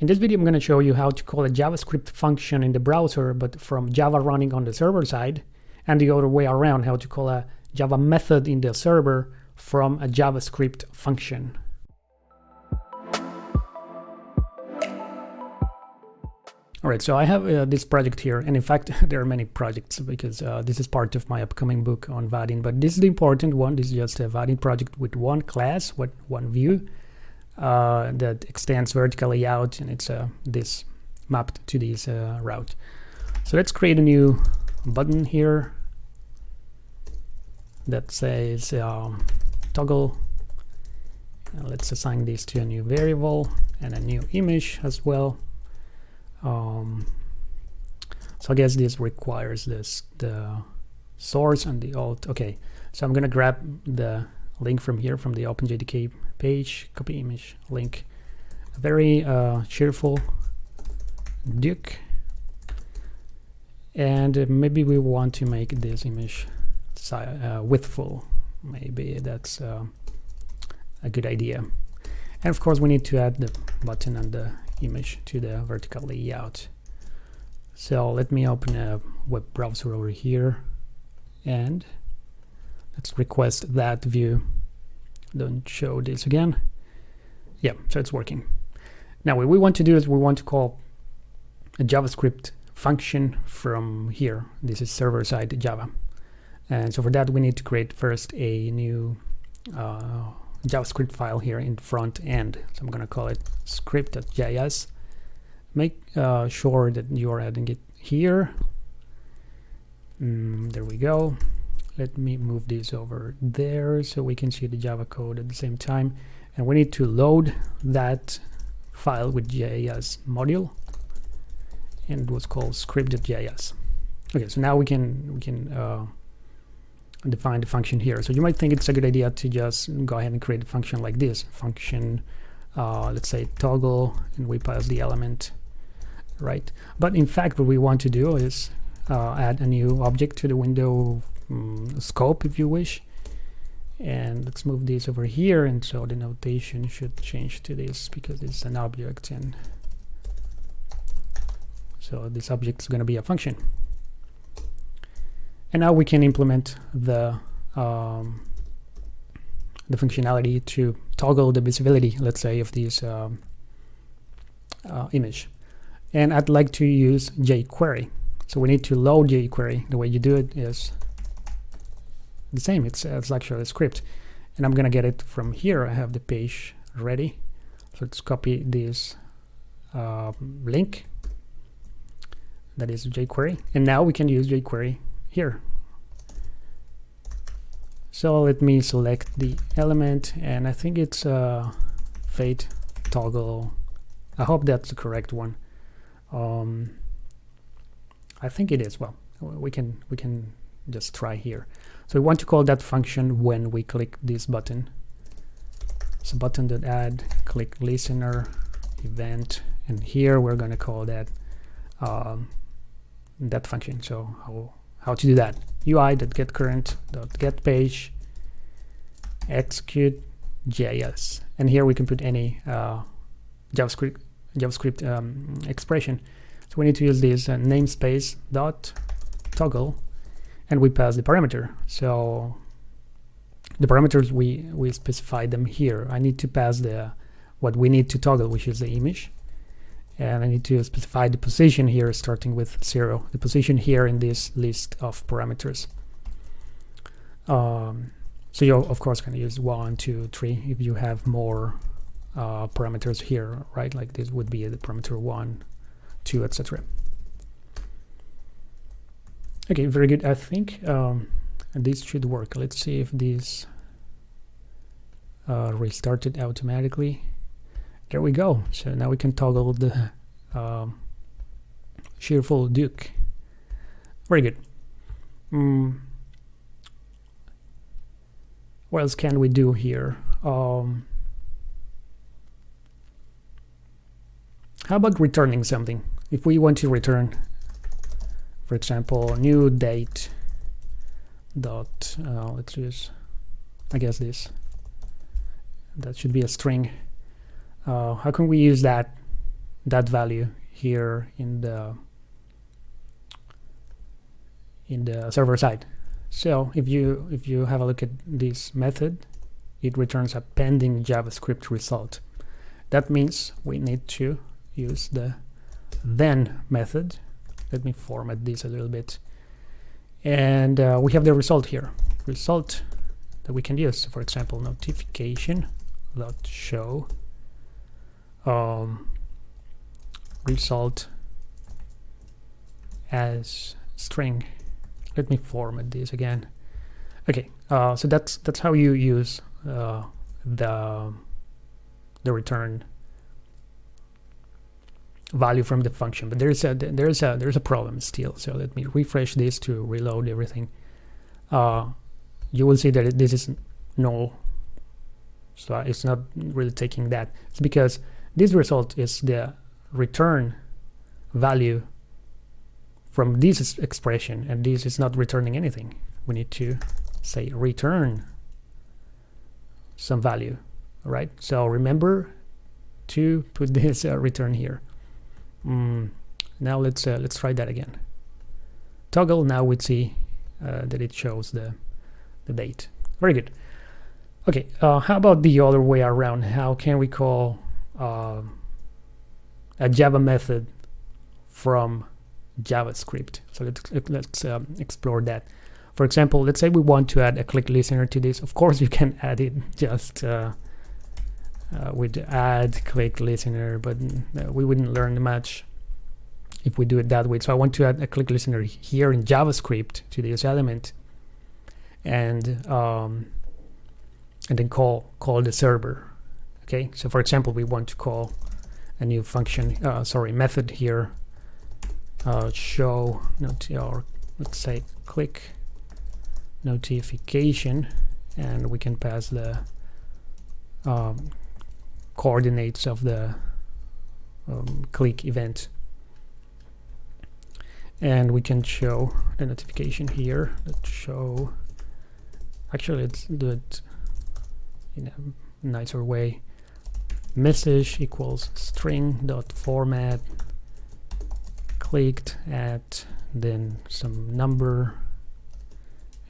In this video, I'm going to show you how to call a JavaScript function in the browser, but from Java running on the server side, and the other way around, how to call a Java method in the server from a JavaScript function. All right, so I have uh, this project here, and in fact, there are many projects because uh, this is part of my upcoming book on Vaadin, but this is the important one. This is just a Vaadin project with one class, what one view, uh, that extends vertical layout and it's uh, this mapped to this uh, route. So let's create a new button here that says um, toggle. And let's assign this to a new variable and a new image as well. Um, so I guess this requires this the source and the alt. Okay, so I'm gonna grab the link from here from the OpenJDK page, copy image, link. A very uh, cheerful Duke. And maybe we want to make this image uh, widthful. Maybe that's uh, a good idea. And of course we need to add the button and the image to the vertical layout. So let me open a web browser over here and let's request that view don't show this again. Yeah so it's working. Now what we want to do is we want to call a javascript function from here. This is server-side java. And so for that we need to create first a new uh, javascript file here in front end. So i'm going to call it script.js make uh, sure that you are adding it here. Mm, there we go let me move this over there so we can see the Java code at the same time. And we need to load that file with JS module and it was called script.js okay so now we can we can uh, define the function here. So you might think it's a good idea to just go ahead and create a function like this function uh, let's say toggle and we pass the element right? But in fact what we want to do is uh, add a new object to the window um, scope if you wish. And let's move this over here. And so the notation should change to this because it's an object and so this object is going to be a function. And now we can implement the um, the functionality to toggle the visibility let's say of this um, uh, image. And I'd like to use jQuery. So we need to load jQuery. The way you do it is the same. It's, it's actually a script. And I'm gonna get it from here. I have the page ready. So let's copy this uh, link. That is jQuery. And now we can use jQuery here. So let me select the element and I think it's uh, fade toggle. I hope that's the correct one. Um, I think it is. Well we can we can just try here so we want to call that function when we click this button. So button add, click listener, event, and here we're going to call that um, that function. So how, how to do that? UI get current dot get page execute JS, and here we can put any uh, JavaScript JavaScript um, expression. So we need to use this uh, namespace dot toggle and we pass the parameter. So the parameters we we specify them here. I need to pass the what we need to toggle, which is the image, and I need to specify the position here, starting with zero. The position here in this list of parameters. Um, so you of course can use one, two, three if you have more uh, parameters here, right? Like this would be the parameter one, two, etc. Okay, very good. I think um, this should work. Let's see if this uh, restarted automatically. There we go. So now we can toggle the um, cheerful Duke. Very good. Mm. What else can we do here? Um, how about returning something? If we want to return for example new date dot uh, let's use I guess this. That should be a string. Uh, how can we use that that value here in the in the server side? So if you if you have a look at this method it returns a pending javascript result. That means we need to use the then method let me format this a little bit. And uh, we have the result here. Result that we can use for example notification dot show um, result as string. Let me format this again. Okay uh, so that's that's how you use uh, the the return value from the function but there's a there's a there's a problem still. So let me refresh this to reload everything. Uh, you will see that this is null so it's not really taking that. It's because this result is the return value from this expression and this is not returning anything. We need to say return some value right? So remember to put this uh, return here mm, now let's uh, let's try that again. Toggle now we see uh, that it shows the the date. Very good. Okay uh, how about the other way around? How can we call uh, a java method from javascript? So let's let's um, explore that. For example let's say we want to add a click listener to this. Of course you can add it just uh, with add click listener but uh, we wouldn't learn much if we do it that way. So I want to add a click listener here in JavaScript to this element and um, and then call call the server okay? So for example we want to call a new function uh, sorry method here uh, show not or let's say click notification and we can pass the um, coordinates of the um, click event. And we can show the notification here. Let's show actually let's do it in a nicer way. Message equals string dot format clicked at then some number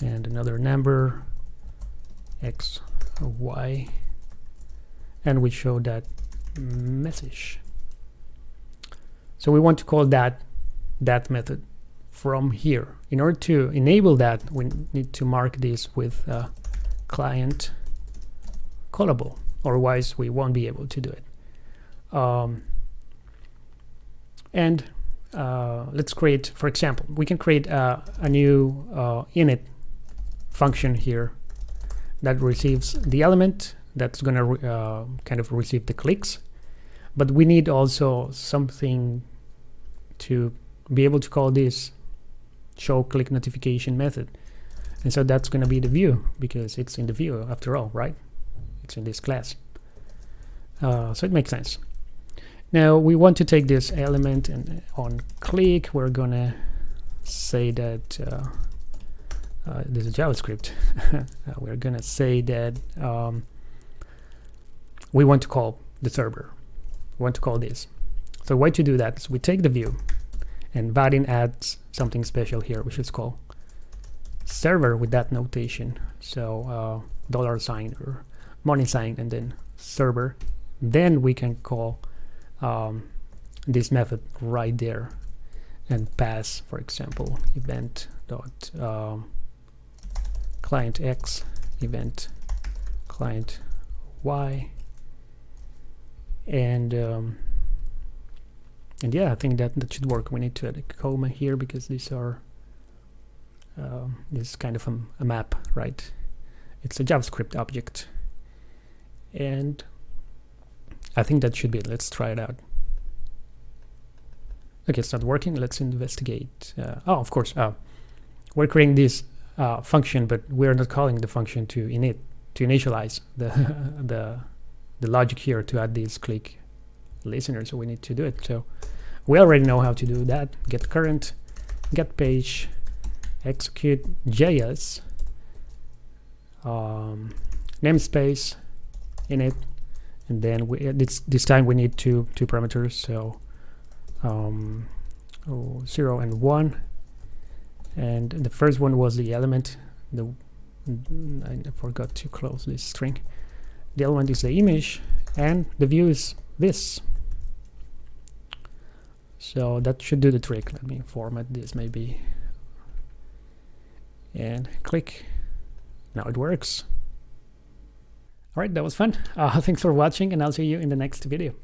and another number x y and we show that message. So we want to call that that method from here. In order to enable that we need to mark this with client callable otherwise we won't be able to do it. Um, and uh, let's create for example we can create uh, a new uh, init function here that receives the element that's going to uh, kind of receive the clicks. But we need also something to be able to call this show click notification method. And so that's going to be the view because it's in the view after all right? It's in this class. Uh, so it makes sense. Now we want to take this element and on click. We're gonna say that uh, uh, this is JavaScript. Uh, we're gonna say that um, we want to call the server. We want to call this. So way to do that is we take the view and Vaadin adds something special here, which is called server with that notation. So uh, dollar sign or money sign and then server. Then we can call um, this method right there and pass, for example, event dot um, client x event client y and um, and yeah I think that that should work. We need to add a comma here because these are uh, this is kind of a, a map right? It's a JavaScript object. And I think that should be it. Let's try it out. Okay it's not working. Let's investigate uh, oh of course uh, we're creating this uh, function but we're not calling the function to init to initialize the the the logic here to add these click listeners so we need to do it. So we already know how to do that. Get current get page execute js um, namespace init and then we, uh, this this time we need two two parameters. So um, oh, 0 and 1 and the first one was the element. The I forgot to close this string the element is the image and the view is this. So that should do the trick. Let me format this maybe and click. Now it works. All right that was fun. Uh, thanks for watching and i'll see you in the next video